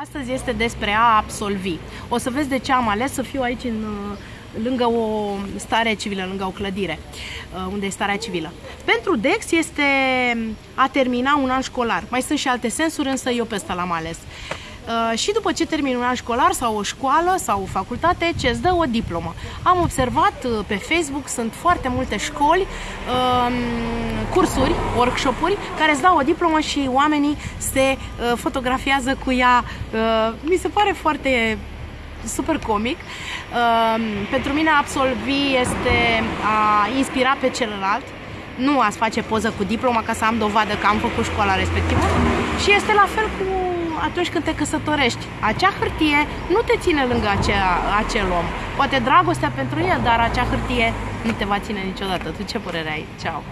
Astăzi este despre a absolvi. O să vezi de ce am ales să fiu aici în, lângă o stare civilă, lângă o clădire, uh, unde e starea civilă. Pentru DEX este a termina un an școlar. Mai sunt și alte sensuri, însă eu pe ăsta l-am ales. Uh, și după ce termin un an școlar sau o școală sau o facultate, ce îți dă o diplomă. Am observat uh, pe Facebook, sunt foarte multe școli, um, cursuri, workshop-uri, care îți dau o diplomă și oamenii se uh, fotografiază cu ea. Mi se pare foarte super comic. Um, pentru mine absolvi este a inspira pe celălalt, nu a face poză cu diploma ca să am dovadă că am făcut școala respectivă și este la fel cu atunci când te căsătorești. Acea hârtie nu te ține lângă acea, acel om. Poate dragostea pentru el, dar acea hârtie nu te va ține niciodată. Tu ce părere ai? Ceau!